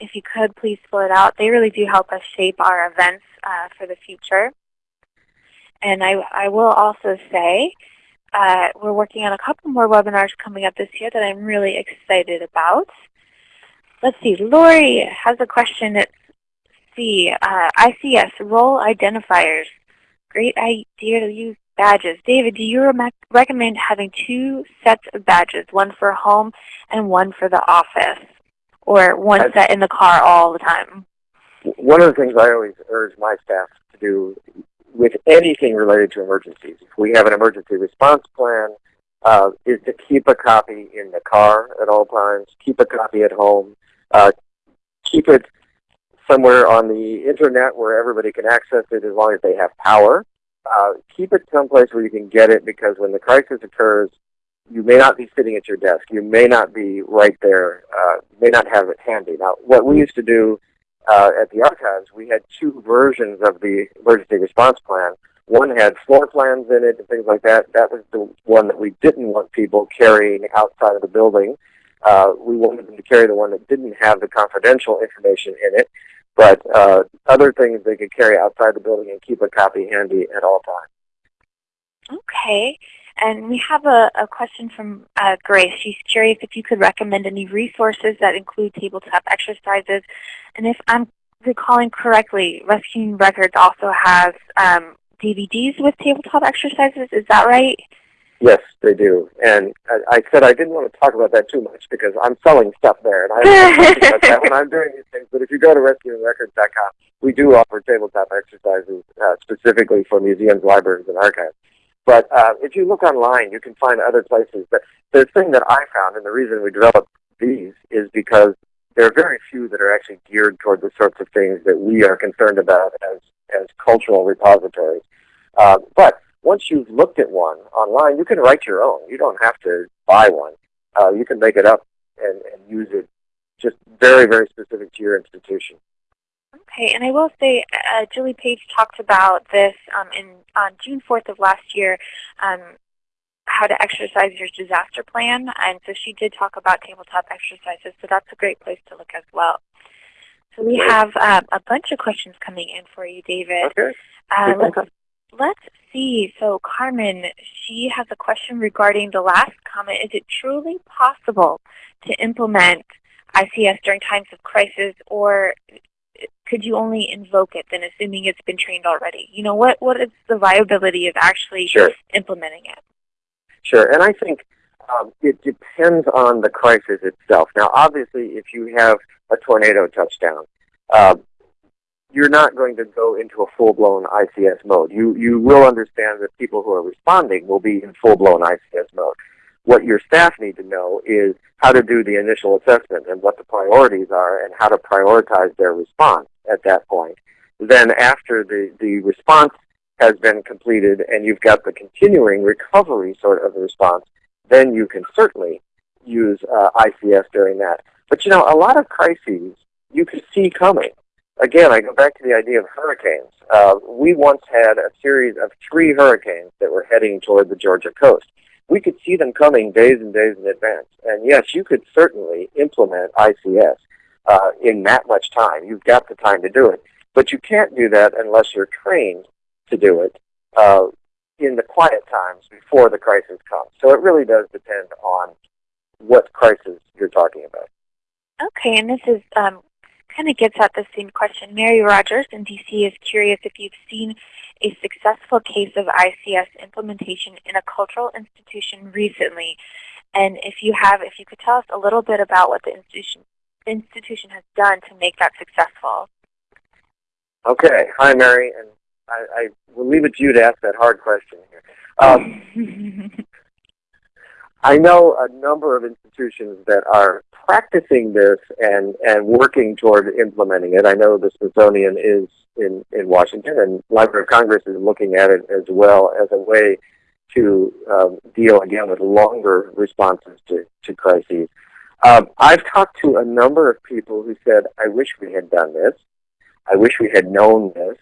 if you could, please fill it out. They really do help us shape our events uh, for the future. And I, I will also say uh, we're working on a couple more webinars coming up this year that I'm really excited about. Let's see, Lori has a question. Let's see, uh, ICS, role identifiers. Great idea to use badges. David, do you rem recommend having two sets of badges, one for home and one for the office? Or one I- set in the car all the time? One of the things I always urge my staff to do with anything related to emergencies, if we have an emergency response plan, uh, is to keep a copy in the car at all times, keep a copy at home, uh, keep it somewhere on the internet where everybody can access it as long as they have power. uh, keep it someplace where you can get it because when the crisis occurs, you may not be sitting at your desk. You may not be right there. Uh, may not have it handy. Now, what we used to do uh, at the archives, we had two versions of the emergency response plan. One had floor plans in it and things like that. That was the one that we didn't want people carrying outside of the building. Uh, we wanted them to carry the one that didn't have the confidential information in it, but uh, other things they could carry outside the building and keep a copy handy at all times. Okay. And we have a, a question from uh, Grace. She's curious if you could recommend any resources that include tabletop exercises. And if I'm recalling correctly, Rescuing Records also has um, DVDs with tabletop exercises. Is that right? Yes, they do. And I, said I didn't want to talk about that too much because I'm selling stuff there, and I don't about that when I'm doing these things. But if you go to rescuingrecords.com, we do offer tabletop exercises uh, specifically for museums, libraries, and archives. But uh, if you look online, you can find other places. But the thing that I found, and the reason we developed these, is because there are very few that are actually geared toward the sorts of things that we are concerned about as, as cultural repositories. Uh, but once you've looked at one online, you can write your own. You don't have to buy one. Uh, you can make it up and, and use it just very, very specific to your institution. Okay, and I will say, uh, Julie Page talked about this um, in on June 4th of last year, um, how to exercise your disaster plan, and so she did talk about tabletop exercises, so that's a great place to look as well. So we have um, a bunch of questions coming in for you, David. Okay. Uh, let's, let's see. So Carmen, she has a question regarding the last comment. Is it truly possible to implement ICS during times of crisis, or could you only invoke it then assuming it's been trained already? You know, what, what is the viability of actually Sure. implementing it? Sure, and I think um, it depends on the crisis itself. Now, obviously, if you have a tornado touchdown, uh, you're not going to go into a full-blown ICS mode. You you will understand that people who are responding will be in full-blown ICS mode. What your staff need to know is how to do the initial assessment and what the priorities are and how to prioritize their response at that point. Then after the, the response has been completed and you've got the continuing recovery sort of response, then you can certainly use uh, ICS during that. But you know, a lot of crises you can see coming. Again, I go back to the idea of hurricanes. Uh, we once had a series of three hurricanes that were heading toward the Georgia coast. We could see them coming days and days in advance. And yes, you could certainly implement ICS uh, in that much time. You've got the time to do it. But you can't do that unless you're trained to do it uh, in the quiet times before the crisis comes. So it really does depend on what crisis you're talking about. Okay, and this is um, kind of gets at the same question. Mary Rogers in DC is curious if you've seen a successful case of ICS implementation in a cultural institution recently. And if you have, if you could tell us a little bit about what the institution institution has done to make that successful. Okay. Hi, Mary. And I, I will leave it to you to ask that hard question here. Um, I know a number of institutions that are practicing this and, and working toward implementing it. I know the Smithsonian is in, in Washington, and Library of Congress is looking at it as well as a way to um, deal again with longer responses to, to crises. Um, I've talked to a number of people who said, I wish we had done this. I wish we had known this.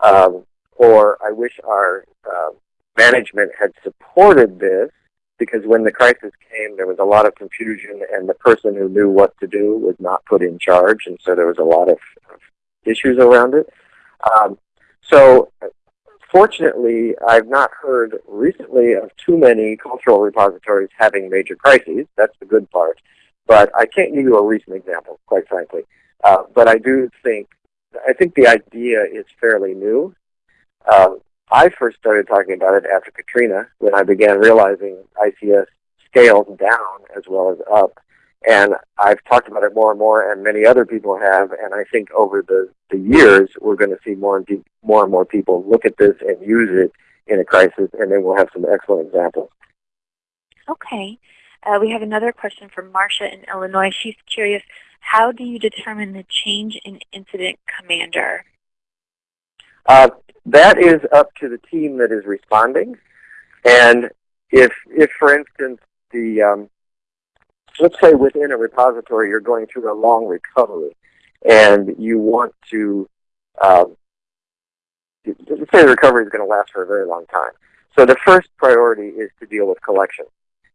Um, or I wish our uh, management had supported this because when the crisis came, there was a lot of confusion, and the person who knew what to do was not put in charge, and so there was a lot of, issues around it. Um, so fortunately, I've not heard recently of too many cultural repositories having major crises. That's the good part. But I can't give you a recent example, quite frankly. Uh, but I do think, I think the idea is fairly new. Um, I first started talking about it after Katrina when I began realizing ICS scales down as well as up. And I've talked about it more and more, and many other people have. And I think over the, the years, we're going to see more and, more and more people look at this and use it in a crisis, and then we'll have some excellent examples. Okay. Uh, we have another question from Marcia in Illinois. She's curious, how do you determine the change in incident commander? Uh, that is up to the team that is responding. And if, if for instance, the um, let's say within a repository you're going through a long recovery, and you want to um, let's say the recovery is going to last for a very long time. So the first priority is to deal with collections.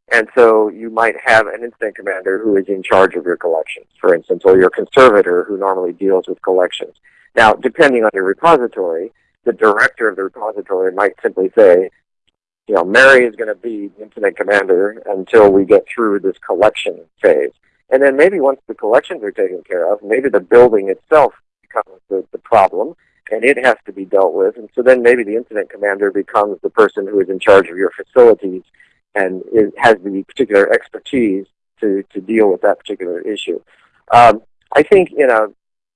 And so you might have an incident commander who is in charge of your collections, for instance, or your conservator who normally deals with collections. Now, depending on your repository, the director of the repository might simply say, you know, Mary is going to be the incident commander until we get through this collection phase. And then maybe once the collections are taken care of, maybe the building itself becomes the, the problem, and it has to be dealt with. And so then maybe the incident commander becomes the person who is in charge of your facilities and it has the particular expertise to, to deal with that particular issue. Um, I think in a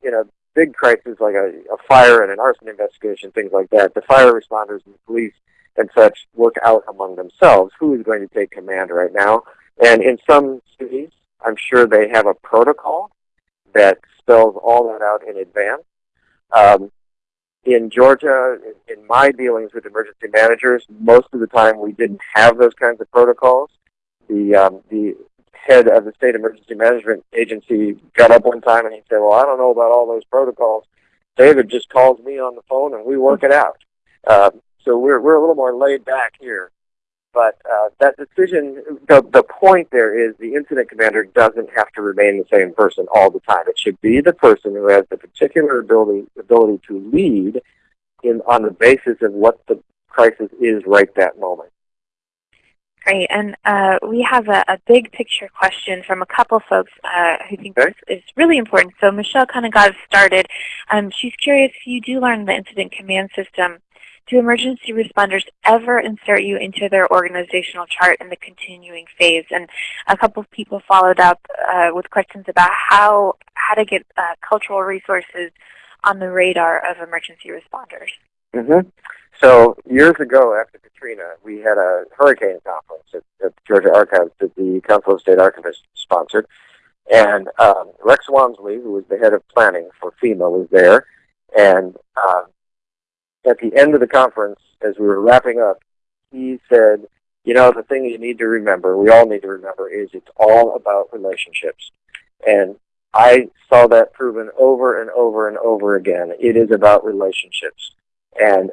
in a big crisis like a, a fire and an arson investigation, things like that, the fire responders and the police and such work out among themselves who is going to take command right now. And in some cities, I'm sure they have a protocol that spells all that out in advance. Um, in Georgia, in, my dealings with emergency managers, most of the time we didn't have those kinds of protocols. The um, the head of the state emergency management agency got up one time and he said, "Well, I don't know about all those protocols. David just calls me on the phone and we work it out." Uh, so we're we're a little more laid back here. But uh, that decision, the, the point there is the incident commander doesn't have to remain the same person all the time. It should be the person who has the particular ability, ability to lead in, on the basis of what the crisis is right that moment. Great. And uh, we have a, a, big picture question from a couple folks uh, who think okay. this is really important. So Michelle kind of got us started. Um, she's curious if you do learn the incident command system do emergency responders ever insert you into their organizational chart in the continuing phase? And a couple of people followed up uh, with questions about how, how to get uh, cultural resources on the radar of emergency responders. Mm -hmm. So years ago after Katrina, we had a hurricane conference at, at Georgia Archives that the Council of State Archivists sponsored. And um, Rex Walmsley, who was the head of planning for FEMA, was there. And uh, at the end of the conference, as we were wrapping up, he said, you know, the thing you need to remember, we all need to remember, is it's all about relationships. And I saw that proven over and over and over again. It is about relationships. And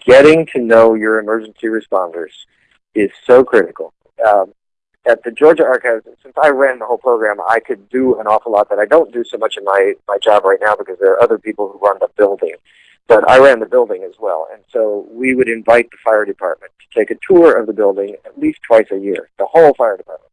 getting to know your emergency responders is so critical. Um, at the Georgia Archives, since I ran the whole program, I could do an awful lot that I don't do so much in my, my job right now because there are other people who run the building. But I ran the building as well, and so we would invite the fire department to take a tour of the building at least twice a year, the whole fire department.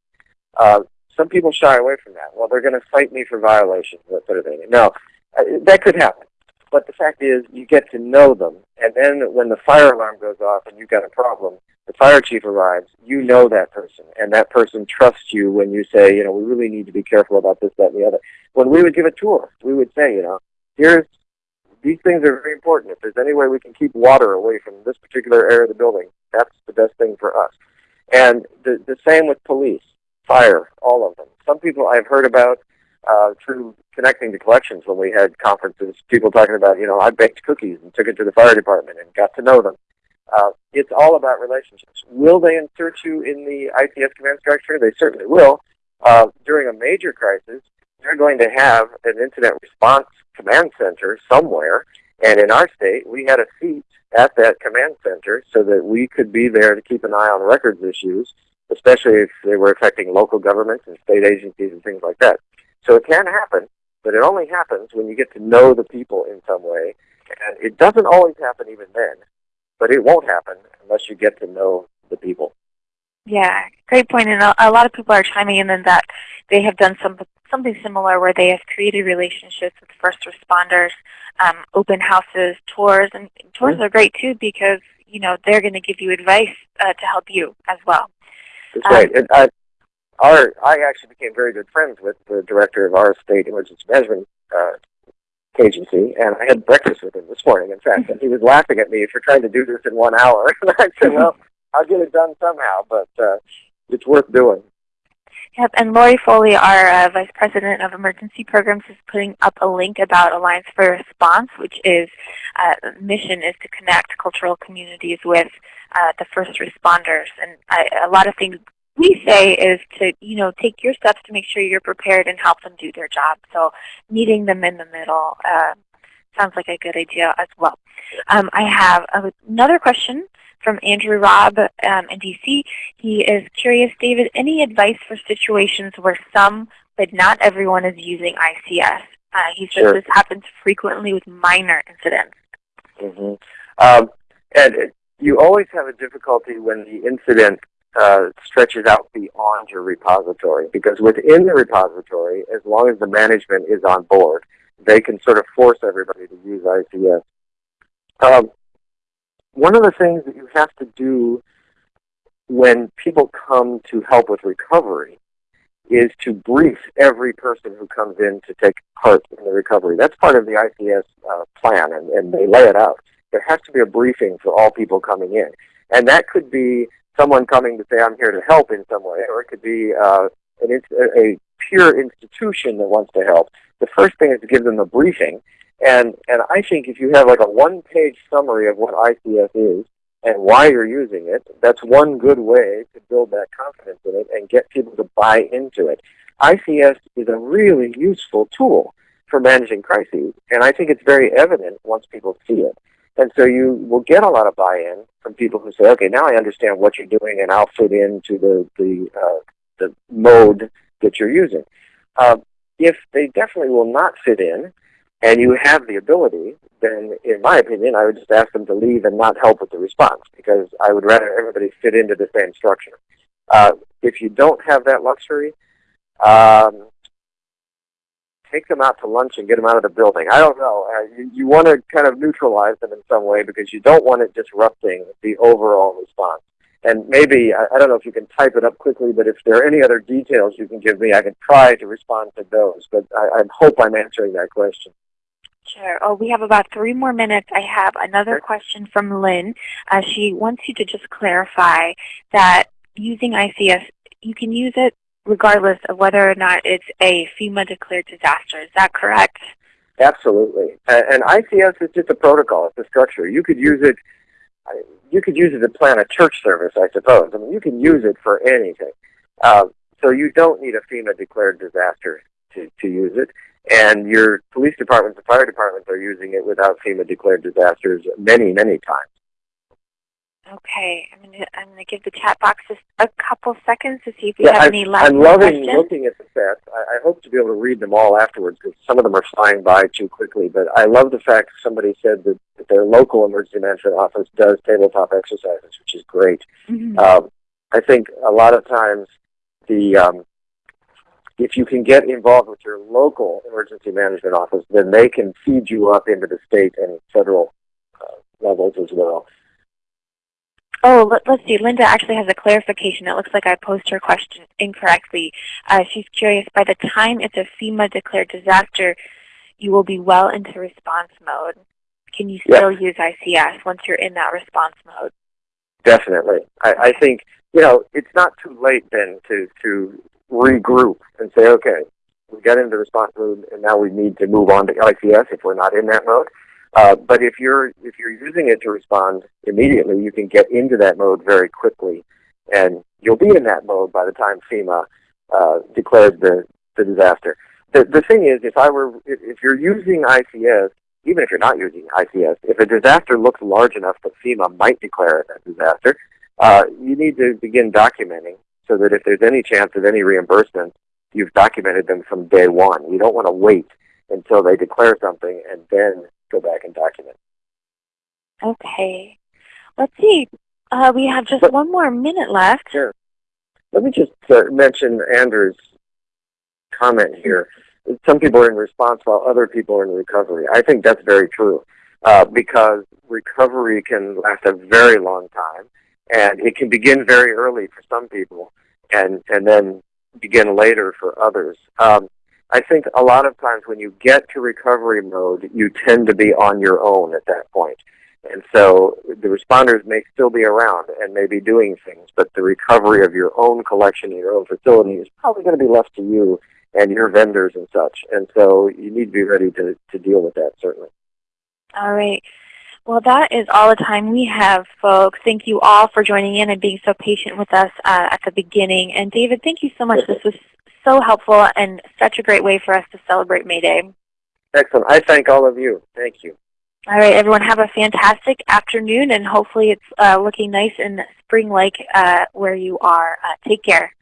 Uh, some people shy away from that. Well, they're going to cite me for violations, that sort of thing. No, uh, that could happen. But the fact is, you get to know them, and then when the fire alarm goes off and you've got a problem, the fire chief arrives, you know that person, and that person trusts you when you say, you know, we really need to be careful about this, that, and the other. When we would give a tour, we would say, you know, here's these things are very important. If there's any way we can keep water away from this particular area of the building, that's the best thing for us. And the, the same with police, fire, all of them. Some people I've heard about uh, through connecting to collections when we had conferences, people talking about, you know, I baked cookies and took it to the fire department and got to know them. Uh, it's all about relationships. Will they insert you in the ICS command structure? They certainly will. Uh, during a major crisis, they're going to have an incident response command center somewhere. And in our state, we had a seat at that command center so that we could be there to keep an eye on records issues, especially if they were affecting local governments and state agencies and things like that. So it can happen, but it only happens when you get to know the people in some way. And it doesn't always happen even then, but it won't happen unless you get to know the people. Yeah, great point. And a, lot of people are chiming in that they have done some something similar where they have created relationships with first responders, um, open houses, tours, and tours mm -hmm. are great too because you know they're going to give you advice uh, to help you as well. That's um, right. And I, our I actually became very good friends with the director of our state emergency management uh, agency, and I had breakfast with him this morning. In fact, and he was laughing at me for trying to do this in one hour. and I said, "Well, I'll get it done somehow, but uh, it's worth doing." Yep, and Lori Foley, our uh, Vice President of Emergency Programs, is putting up a link about Alliance for Response, which is uh, mission is to connect cultural communities with uh, the first responders. And I, a lot of things we say is to, you know, take your steps to make sure you're prepared and help them do their job. So meeting them in the middle uh, sounds like a good idea as well. Um, I have another question from Andrew Robb um, in DC. He is curious, David, any advice for situations where some but not everyone is using ICS? Uh, he says Sure. this happens frequently with minor incidents. hmm Um, and it- you always have a difficulty when the incident uh, stretches out beyond your repository because within the repository, as long as the management is on board, they can sort of force everybody to use ICS. Um, one of the things that you have to do when people come to help with recovery is to brief every person who comes in to take part in the recovery. That's part of the ICS uh, plan, and, and they lay it out. There has to be a briefing for all people coming in. And that could be someone coming to say, I'm here to help in some way, or it could be uh, an, a pure institution that wants to help. The first thing is to give them a briefing. And, and I think if you have like a one-page summary of what ICS is and why you're using it, that's one good way to build that confidence in it and get people to buy into it. ICS is a really useful tool for managing crises, and I think it's very evident once people see it. And so you will get a lot of buy-in from people who say, okay, now I understand what you're doing and I'll fit into the, the, uh, the mode that you're using. Uh, if they definitely will not fit in and you have the ability, then in my opinion, I would just ask them to leave and not help with the response because I would rather everybody fit into the same structure. Uh, if you don't have that luxury, um, take them out to lunch and get them out of the building. I don't know. Uh, you, you want to kind of neutralize them in some way because you don't want it disrupting the overall response. And maybe, I, I don't know if you can type it up quickly, but if there are any other details you can give me, I can try to respond to those. But I, I hope I'm answering that question. Sure. Oh, we have about three more minutes. I have another question from Lynn. Uh, she wants you to just clarify that using ICS, you can use it regardless of whether or not it's a FEMA declared disaster. Is that correct? Absolutely. And, and ICS is just a protocol. It's a structure. You could use it. You could use it to plan a church service, I suppose. I mean, you can use it for anything. Uh, so you don't need a FEMA declared disaster to, to use it. And your police departments and fire departments are using it without FEMA declared disasters many, many times. Okay. I'm going to I'm to give the chat box just a couple seconds to see if we Yeah, have I, any last I'm loving questions. looking at the sets. I, I hope to be able to read them all afterwards because some of them are flying by too quickly. But I love the fact somebody said that, that their local emergency management office does tabletop exercises, which is great. Mhm. Um, I think a lot of times the um, if you can get involved with your local emergency management office, then they can feed you up into the state and federal uh, levels as well. Oh, let, let's see. Linda actually has a clarification. It looks like I posed her question incorrectly. Uh, she's curious, by the time it's a FEMA declared disaster, you will be well into response mode. Can you still use ICS once you're in that response mode? Definitely. I, I think, you know, it's not too late then to, to regroup and say, okay, we got into response mode and now we need to move on to ICS if we're not in that mode. Uh, but if you're, if you're using it to respond immediately, you can get into that mode very quickly and you'll be in that mode by the time FEMA uh, declares the, the disaster. The, the thing is, if I were, if, if you're using ICS, even if you're not using ICS, if a disaster looks large enough that FEMA might declare it a disaster, uh, you need to begin documenting so that if there's any chance of any reimbursement, you've documented them from day one. You don't want to wait until they declare something and then go back and document. Okay. Let's see. Uh, we have just But- one more minute left. Sure. Let me just uh, mention Andrew's comment here. Some people are in response while other people are in recovery. I think that's very true uh, because recovery can last a very long time, and it can begin very early for some people, and and then begin later for others. Um, I think a lot of times when you get to recovery mode, you tend to be on your own at that point. And so the responders may still be around and may be doing things, but the recovery of your own collection in your own facility is probably going to be left to you and your vendors and such. And so you need to be ready to, to deal with that, certainly. All right. Well, that is all the time we have, folks. Thank you all for joining in and being so patient with us uh, at the beginning. And David, thank you so much. This was so helpful and such a great way for us to celebrate May Day. Excellent. I thank all of you. Thank you. All right, everyone, have a fantastic afternoon, and hopefully it's uh, looking nice and spring-like uh, where you are. Uh, take care.